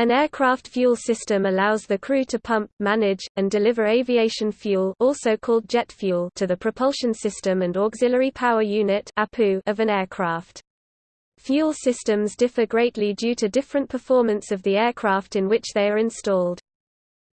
An aircraft fuel system allows the crew to pump, manage, and deliver aviation fuel also called jet fuel to the propulsion system and auxiliary power unit of an aircraft. Fuel systems differ greatly due to different performance of the aircraft in which they are installed.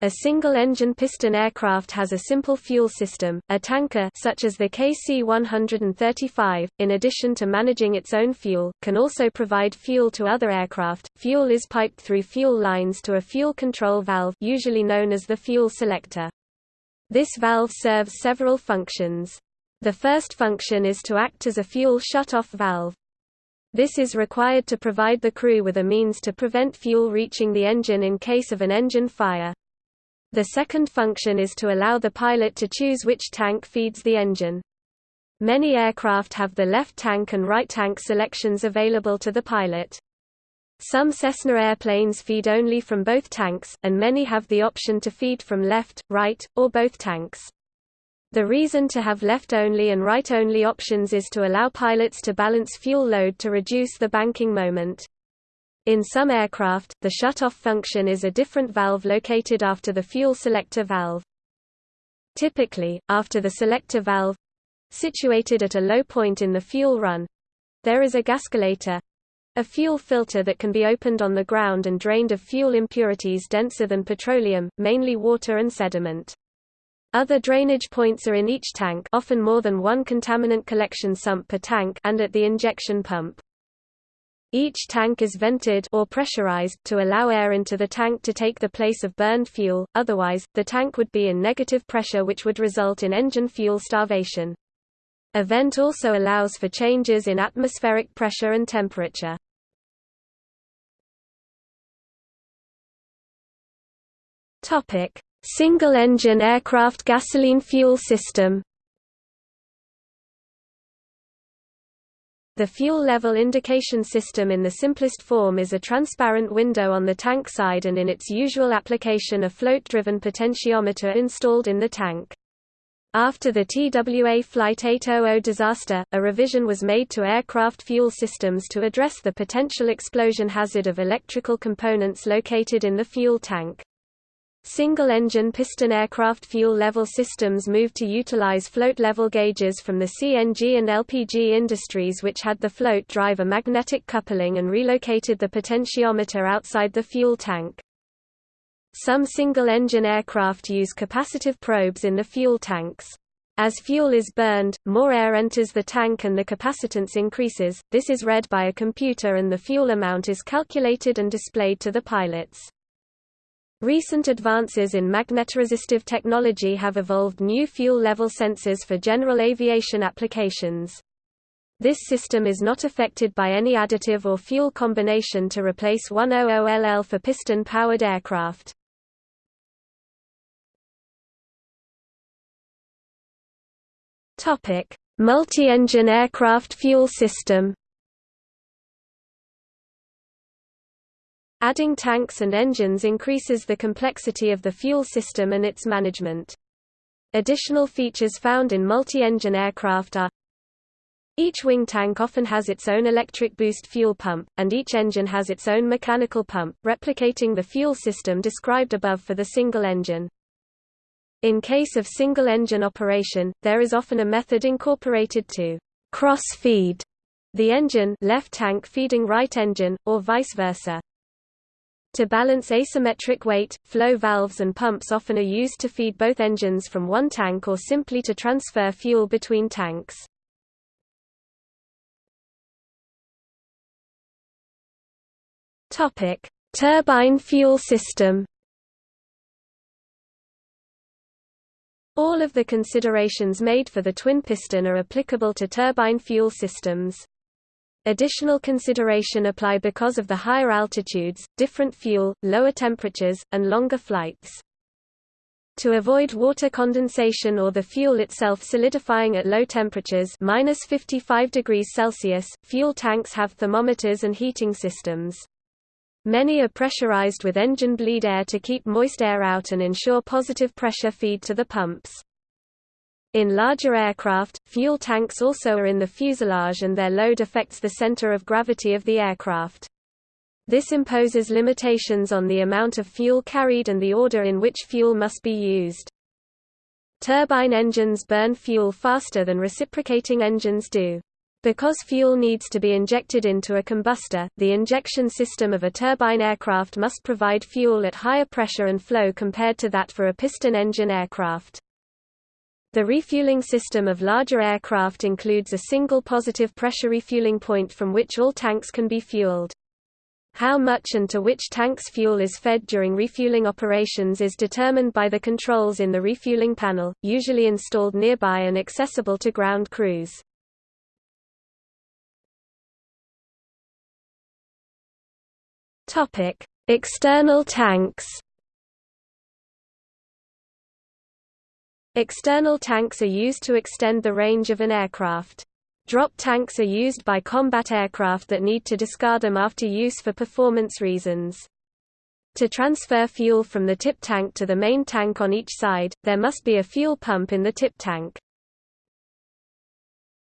A single-engine piston aircraft has a simple fuel system. A tanker such as the KC-135, in addition to managing its own fuel, can also provide fuel to other aircraft. Fuel is piped through fuel lines to a fuel control valve, usually known as the fuel selector. This valve serves several functions. The first function is to act as a fuel shut-off valve. This is required to provide the crew with a means to prevent fuel reaching the engine in case of an engine fire. The second function is to allow the pilot to choose which tank feeds the engine. Many aircraft have the left tank and right tank selections available to the pilot. Some Cessna airplanes feed only from both tanks, and many have the option to feed from left, right, or both tanks. The reason to have left-only and right-only options is to allow pilots to balance fuel load to reduce the banking moment. In some aircraft, the shut-off function is a different valve located after the fuel selector valve. Typically, after the selector valve situated at a low point in the fuel run there is a gascolator a fuel filter that can be opened on the ground and drained of fuel impurities denser than petroleum, mainly water and sediment. Other drainage points are in each tank often more than one contaminant collection sump per tank and at the injection pump. Each tank is vented or pressurized to allow air into the tank to take the place of burned fuel, otherwise, the tank would be in negative pressure which would result in engine fuel starvation. A vent also allows for changes in atmospheric pressure and temperature. Single-engine aircraft gasoline fuel system The fuel level indication system in the simplest form is a transparent window on the tank side and in its usual application a float-driven potentiometer installed in the tank. After the TWA Flight 800 disaster, a revision was made to aircraft fuel systems to address the potential explosion hazard of electrical components located in the fuel tank. Single-engine piston aircraft fuel level systems moved to utilize float-level gauges from the CNG and LPG industries which had the float drive a magnetic coupling and relocated the potentiometer outside the fuel tank. Some single-engine aircraft use capacitive probes in the fuel tanks. As fuel is burned, more air enters the tank and the capacitance increases, this is read by a computer and the fuel amount is calculated and displayed to the pilots. Recent advances in magnetoresistive technology have evolved new fuel level sensors for general aviation applications. This system is not affected by any additive or fuel combination to replace 100LL for piston-powered aircraft. Multi-engine aircraft fuel system Adding tanks and engines increases the complexity of the fuel system and its management. Additional features found in multi-engine aircraft are each wing tank often has its own electric boost fuel pump, and each engine has its own mechanical pump, replicating the fuel system described above for the single engine. In case of single-engine operation, there is often a method incorporated to cross-feed the engine left tank feeding right engine, or vice versa. To balance asymmetric weight, flow valves and pumps often are used to feed both engines from one tank or simply to transfer fuel between tanks. Topic: Turbine fuel system. All of the considerations made for the twin piston are applicable to turbine fuel systems. Additional consideration apply because of the higher altitudes, different fuel, lower temperatures, and longer flights. To avoid water condensation or the fuel itself solidifying at low temperatures minus 55 degrees Celsius, fuel tanks have thermometers and heating systems. Many are pressurized with engine bleed air to keep moist air out and ensure positive pressure feed to the pumps. In larger aircraft, fuel tanks also are in the fuselage and their load affects the center of gravity of the aircraft. This imposes limitations on the amount of fuel carried and the order in which fuel must be used. Turbine engines burn fuel faster than reciprocating engines do. Because fuel needs to be injected into a combustor, the injection system of a turbine aircraft must provide fuel at higher pressure and flow compared to that for a piston engine aircraft. The refueling system of larger aircraft includes a single positive pressure refueling point from which all tanks can be fueled. How much and to which tanks fuel is fed during refueling operations is determined by the controls in the refueling panel, usually installed nearby and accessible to ground crews. External tanks. External tanks are used to extend the range of an aircraft. Drop tanks are used by combat aircraft that need to discard them after use for performance reasons. To transfer fuel from the tip tank to the main tank on each side, there must be a fuel pump in the tip tank.